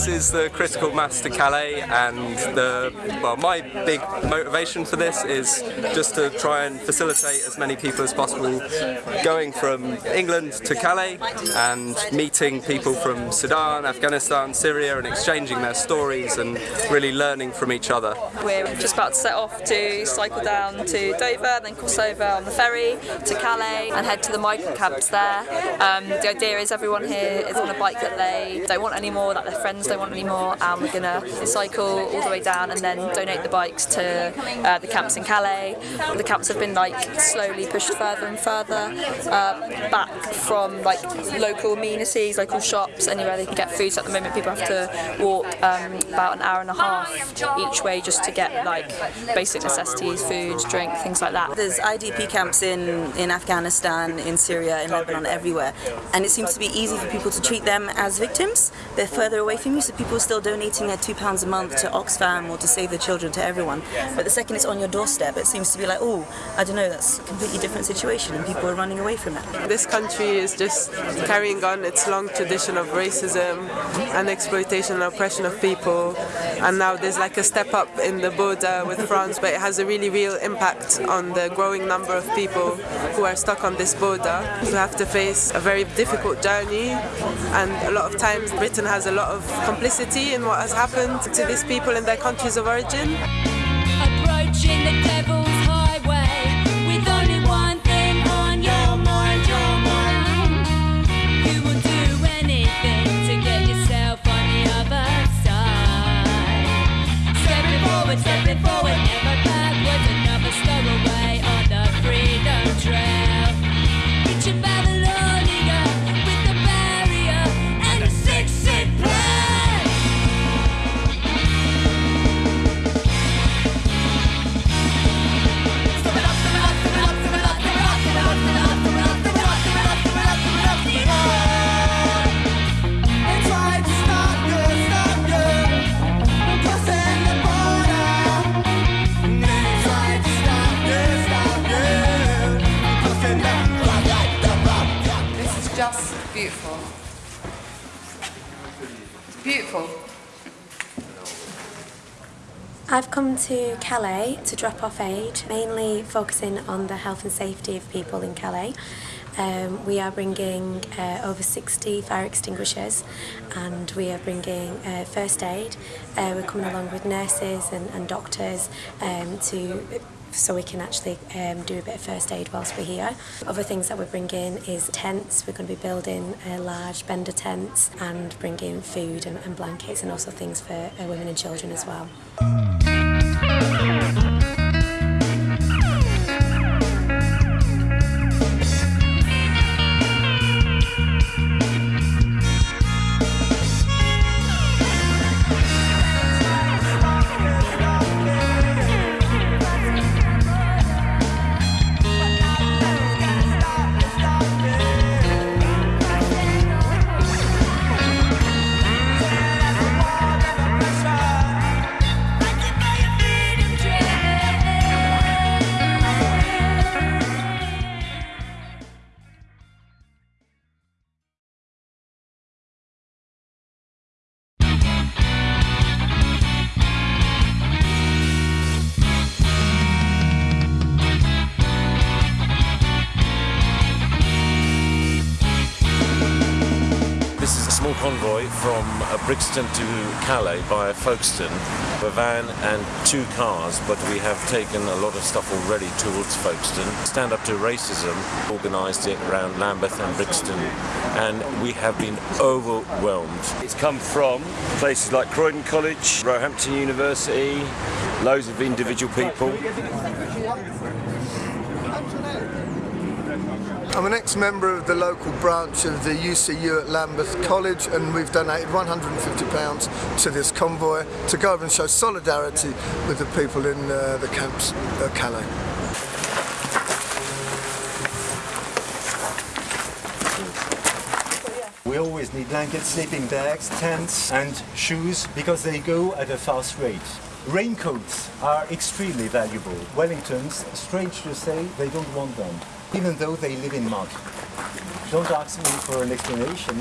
this is the critical mass to Calais and the well my big motivation for this is just to try and facilitate as many people as possible going from England to Calais and meeting people from Sudan, Afghanistan, Syria and exchanging their stories and really learning from each other. We're just about to set off to cycle down to Dover, then cross over on the ferry to Calais and head to the migrant camps there. Um, the idea is everyone here is on a bike that they don't want anymore, that their friends don't want anymore and we're going to cycle all the way down and then donate the bikes to uh, the camps in Calais. The camps have been like slowly pushed further and further uh, back from like local amenities, local shops, anywhere they can get food. So at the moment people have to walk um, about an hour and a half each way just to get like basic necessities, food, drink, things like that. There's IDP camps in, in Afghanistan, in Syria, in Lebanon, everywhere. And it seems to be easy for people to treat them as victims. They're further away from you, so people are still donating their £2 a month to Oxfam or to Save the Children, to everyone. But the second it's on your doorstep, it seems to be like, oh, I don't know, that's a completely different situation and people are running away from it. This country is just carrying on its long tradition of racism and exploitation and oppression of people. And now there's like a step up in the border with France, but it has a really real impact on the growing number of people who are stuck on this border, who have to face a very difficult journey. And a lot of times Britain has a lot of complicity in what has happened to these people in their countries of origin. This is just beautiful. It's beautiful. I've come to Calais to drop off aid, mainly focusing on the health and safety of people in Calais. Um, we are bringing uh, over 60 fire extinguishers and we are bringing uh, first aid. Uh, we're coming along with nurses and, and doctors um, to so we can actually um, do a bit of first aid whilst we're here. Other things that we're bringing is tents. We're going to be building uh, large bender tents and bringing food and, and blankets and also things for uh, women and children as well. Mm. This is a small convoy from uh, Brixton to Calais via Folkestone. A van and two cars, but we have taken a lot of stuff already towards Folkestone. Stand Up to Racism organised it around Lambeth and Brixton, and we have been overwhelmed. It's come from places like Croydon College, Roehampton University, loads of individual people. I'm an ex-member of the local branch of the UCU at Lambeth College and we've donated £150 to this convoy to go over and show solidarity with the people in uh, the camps at Calais. We always need blankets, sleeping bags, tents and shoes because they go at a fast rate. Raincoats are extremely valuable. Wellingtons, strange to say, they don't want them, even though they live in mud. Don't ask me for an explanation.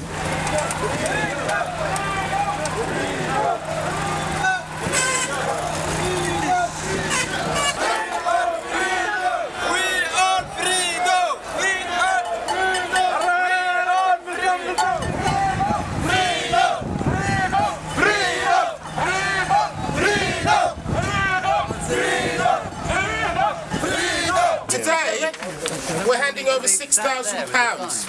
Thousand pounds.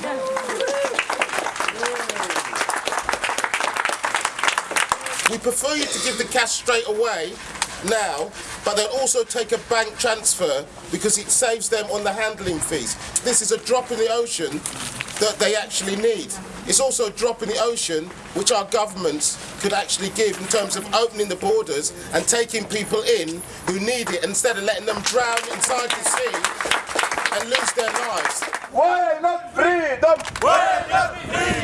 We prefer you to give the cash straight away now, but they'll also take a bank transfer because it saves them on the handling fees. This is a drop in the ocean that they actually need. It's also a drop in the ocean which our governments could actually give in terms of opening the borders and taking people in who need it instead of letting them drown inside the sea and lose their lives. Why not freedom? Why not freedom? Why not freedom?